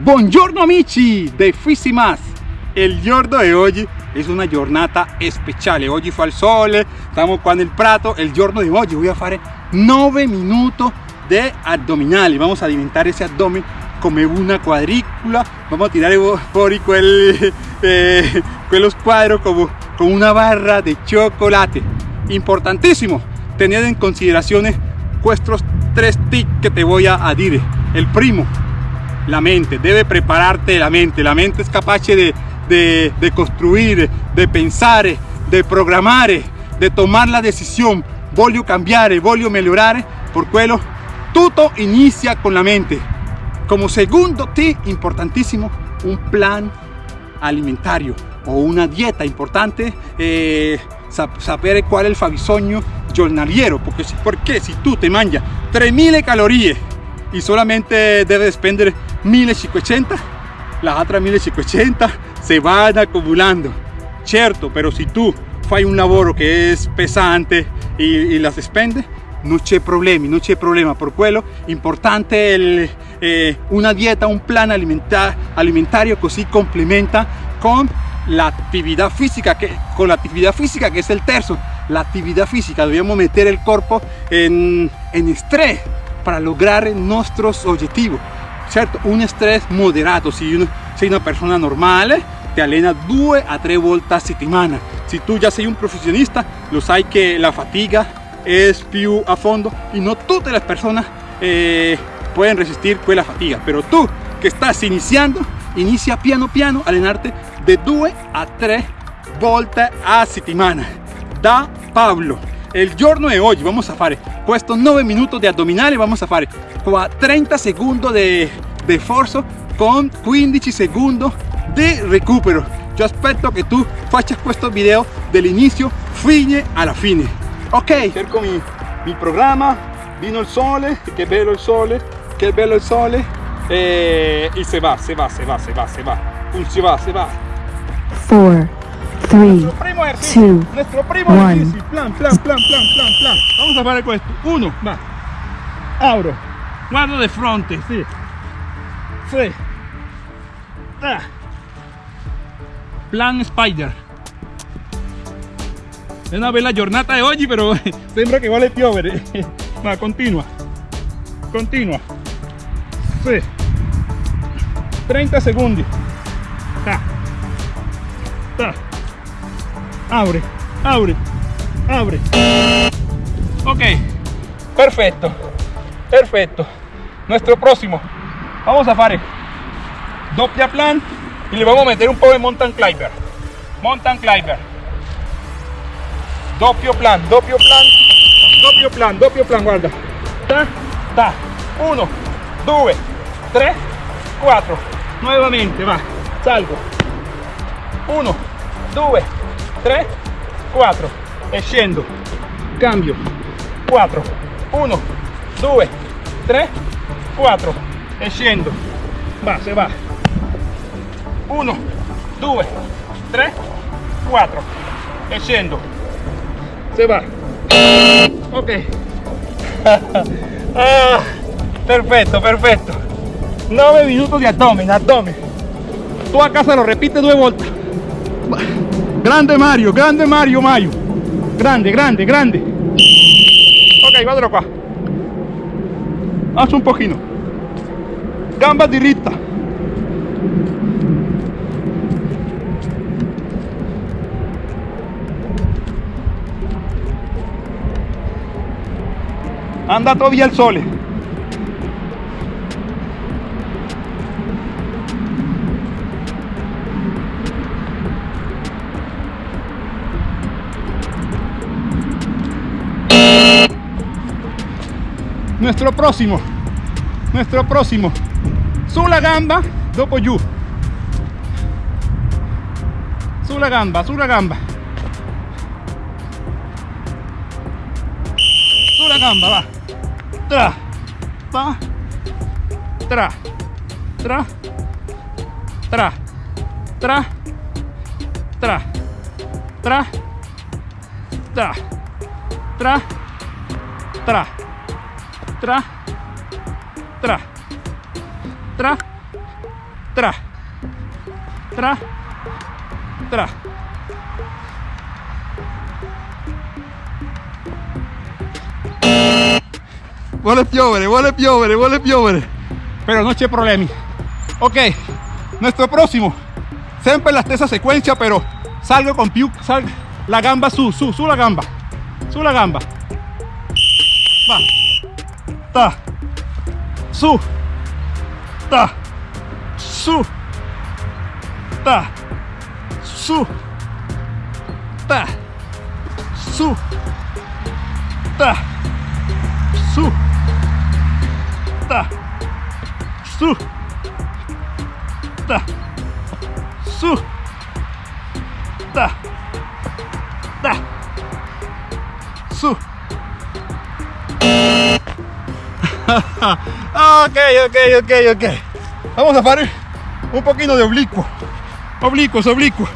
Buongiorno amici de Fisimas Il giorno di oggi è una giornata speciale Oggi fa il sole, stiamo qua nel prato. Il giorno di oggi voy a fare 9 minuti di addominali Vamos a alimentare ese abdomen come una quadrícula Vamos a tirare fuori quel, eh, quello squadro como, con una barra de chocolate. Importantísimo tener en consideración estos tres tips que te voy a decir El primo la mente, debe prepararte la mente, la mente es capaz de, de, construir, de pensar, de programar, de tomar la decisión, voglio cambiare, voglio migliorare, por quello. Todo inicia con la mente. Como segundo tip importantísimo, un plan alimentario o una dieta importante, eh, saber cuál es el fabbisogno giornaliero, porque, porque si tú te mangias 3000 calorías y solamente deve spendere 1500 las otras 1500 se van acumulando. Cierto pero si tú fai un lavoro che è pesante e, e la si spende non c'è problemi non c'è problema. Per quello importante eh, una dieta un plan alimentar, alimentario così complementa con l'attività fisica che con l'attività fisica che è il terzo. L'attività fisica dobbiamo mettere il corpo in, in stress para lograr nuestros objetivos, ¿cierto? Un estrés moderato, si uno, sei una persona normale eh, ti allena due a tre volte a settimana. Se tu già sei un professionista, lo sai che la fatica è più a fondo e non tutte le persone eh, possono resistere quella pues, fatica, però tu che stai iniziando, inizia piano piano a allenarti da a tre volte a settimana. Da Pablo el giorno de hoy vamos a fare estos 9 minutos de abdominales vamos a fare 30 segundos de, de esfuerzo con 15 segundos de recupero. Yo aspetto que tú faccias questo video inicio fine la fine. Ok cerco mi, mi programma vino el sole che bello il sole che bello il sole eh, y se va se va se va se va se va. Se va se va. 4 3, 2, nuestro primo ejercicio. Plan, plan, plan, plan, plan, plan. Vamos a fare questo. Uno, va. Abro. Guardo de frente, sí. Sí. Ah. Plan Spider. Es una bella giornata de hoy, pero sembra que vale piovere. Va, continua. Continua. Sí. 30 segundos. Ta. Ta abre, abre, abre. Ok, perfecto, perfecto. Nuestro próximo, vamos a hacer doppia plan y le vamos a meter un poco de mountain climber. Mountain climber. Doppio plan, doppio plan, doppio plan, doppio plan, guarda. Ta, ta. Uno, dos, tres, cuatro. Nuevamente, va. Salgo. Uno, dos, 3 4 e cambio. 4 1 2 3 4 e va se va. 1 2 3 4 e se va. Ok. Ah, perfecto perfecto. 9 minutos de abdomen abdomen. Tú a casa lo repite due volte Grande Mario, grande Mario Mario. Grande, grande, grande. Ok, guardalo qua. Haz un pochino. Gamba diritta. Andato via il sole. Nuestro próximo. Nuestro próximo. La gamba dopo giù la gamba la gamba. La gamba va. Tra va tra tra tra tra tra tra tra tra tra tra tra tra tra, tra, tra. Vuole piovere, vuole piovere, vuole piovere. Pero no c'è problemi. Ok, nuestro próximo. Siempre la stessa secuencia, pero salgo con più, sal, la gamba su, su, su la gamba. Su la gamba. Va. Ta. Su. Ta. Su. Ta. Su. Ta. Su. Ta. Su. Ta. Su. Ta. Su. Ta. Ta. Su. ok, ok, ok, ok. Vamos a parar un poquito de oblicuo. Oblicuos, oblicuos.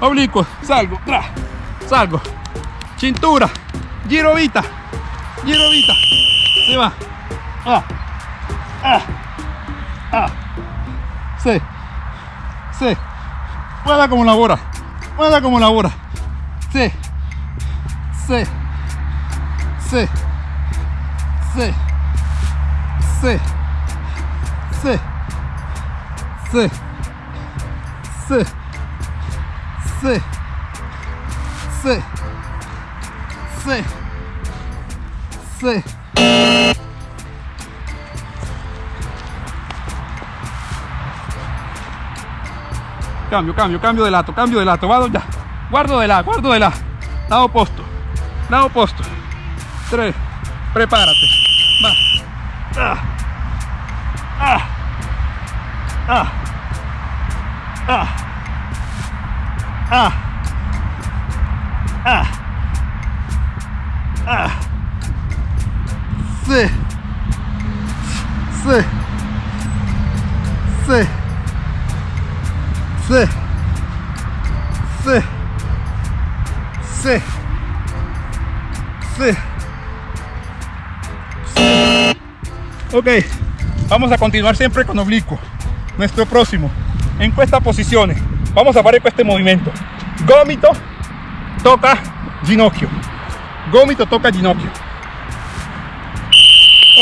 Oblicuos. Salgo, tra. Salgo. Cintura. Girovita. Girovita. Se va. Ah. Ah. Ah. Se. Se. Muela como la bola. Muela como la bola. Se. Se. Se. Se sí. Cambio, cambio, cambio de lato, cambio de lato, vado ya. Guardo de la, guardo de la. Lado opuesto, lado opuesto. Tres, prepárate. Va. Ah. Ah. Ah. Ah. Ah. Ah. Ah. Se. Se. Se. Se. Se. Se. Se. Ok, vamos a continuar siempre con oblicuo. Nuestro próximo, en estas posiciones, vamos a fare este movimiento. Gomito toca ginocchio. Gomito toca ginocchio.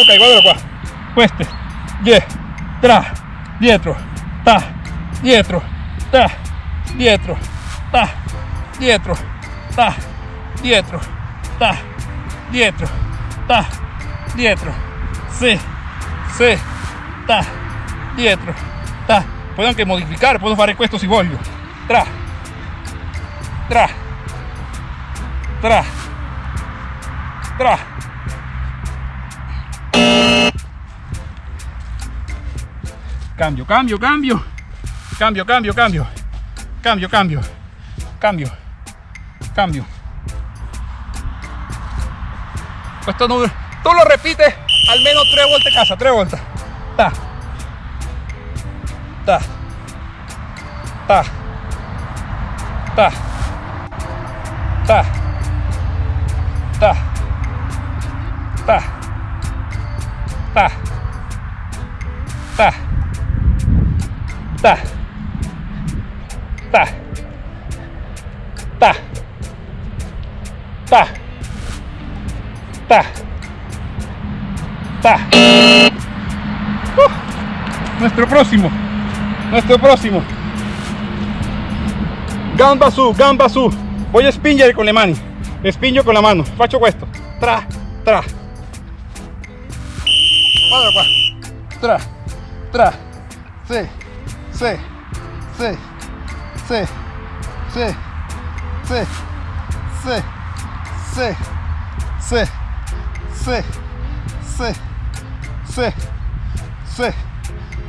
Ok, guardalo qua. Queste. Die. Tra. Dietro. Ta. Dietro. Ta. Dietro. Ta. Dietro. Ta. Dietro. Ta. Dietro. Ta. Dietro. Sí. Sí. Ta. Dietro. Ta. Puedo anche modificare, puedo fare questo si voglio. Tra. Tra. Tra. Tra. Cambio, cambio, cambio. Cambio, cambio, cambio. Cambio, cambio. Cambio. Cambio. Esto no, tú lo repites al menos tres vueltas a casa, tres vueltas. Ta. Ta. Ta. Ta. Ta. Ta. Ta. Ta. Ta. Ta. Ta. Ta. Ta. Ta. Uh, nuestro próximo. Nuestro próximo. Gamba su, gamba su. Voy a spingere con le mani. Spingo con la mano. Faccio questo. Tra, tra. Guarda qua. Tra, tra. Sì, sì, sì, sì, sì, sì, sì, sì, sì, sì, sì, sì, sì,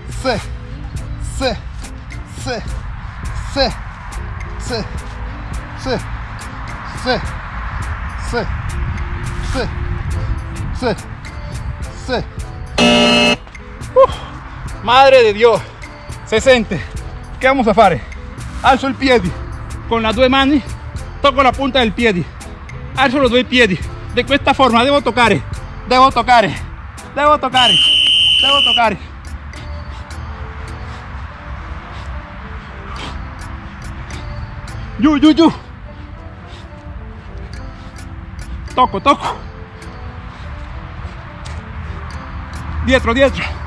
sì, sì, sì, sì, sì, sì, sì, sì, sì, sì. Uh, madre de Dios, se sente. ¿Qué vamos a fare? Alzo il piede con las due mani, tocco la punta del piede, alzo los due piedi. De questa forma devo toccare, devo toccare, Debo tocar. Debo tocar. Yu, yu, yu. Toco, toco. Dietro, dietro.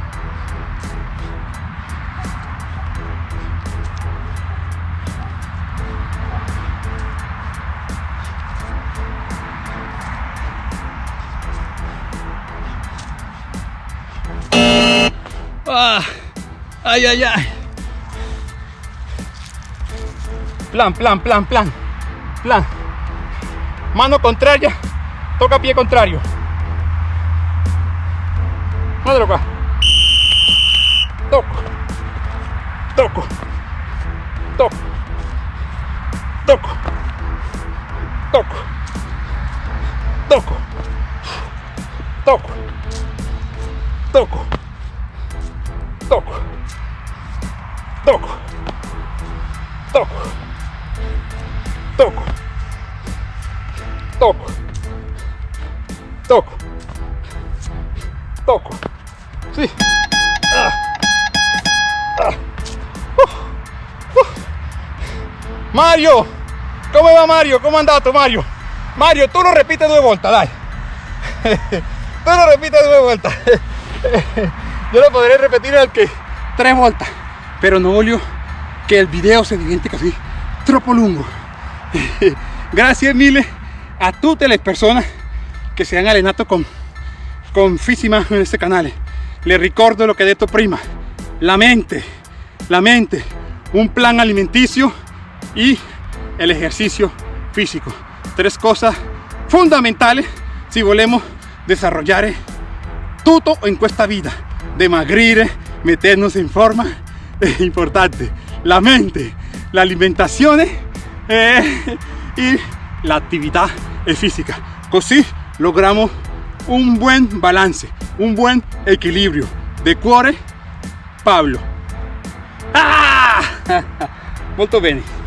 Ay, ay, ay. Plan, plan, plan, plan. Plan. Mano contraria. Toca pie contrario. Madre acá. Toco. Toco. Toco. Toco. Toco. Toco. Toco. Mario, ¿cómo va Mario? ¿Cómo andato Mario? Mario, tú lo repites due volte, dai. tú lo repites due volte. Yo lo podré repetir anche tre volte, però non voglio che il video si diventi così troppo lungo. Grazie mille a tutte le persone che si hanno allenato con, con Fissima in questo canale. Le ricordo lo che ho detto prima, la mente, la mente, un plan alimenticio y el ejercicio físico. Tres cosas fundamentales si volemos desarrollare tutto in questa vita. Dimagrire, meternos in forma è importante. La mente, la alimentazione eh, y la attività fisica. Così logramos un buen balance, un buen equilibrio. De cuore, Pablo. Ah! Molto bene.